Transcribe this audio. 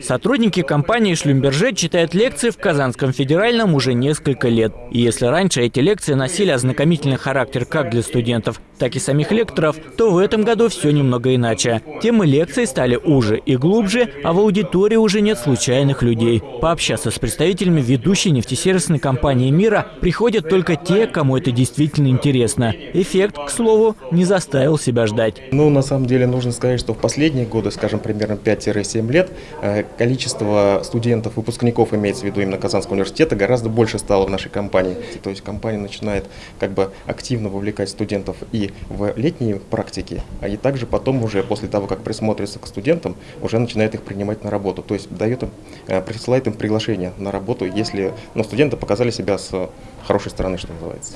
Сотрудники компании «Шлюмберже» читают лекции в Казанском федеральном уже несколько лет. И если раньше эти лекции носили ознакомительный характер как для студентов, так и самих лекторов, то в этом году все немного иначе. Темы лекций стали уже и глубже, а в аудитории уже нет случайных людей. Пообщаться с представителями ведущей нефтесервисной компании мира приходят только те, кому это действительно интересно. Эффект, к слову, не заставил себя ждать. Ну, на самом деле, нужно сказать, что в последние годы, скажем, примерно 5-7 лет, э, количество студентов, выпускников, имеется в виду именно Казанского университета, гораздо больше стало в нашей компании. То есть компания начинает как бы активно вовлекать студентов и в летние практики, а и также потом уже после того, как присмотрится к студентам, уже начинает их принимать на работу. То есть дает им, э, присылает им приглашение на работу, если ну, студенты показали себя с хорошей стороны, что называется.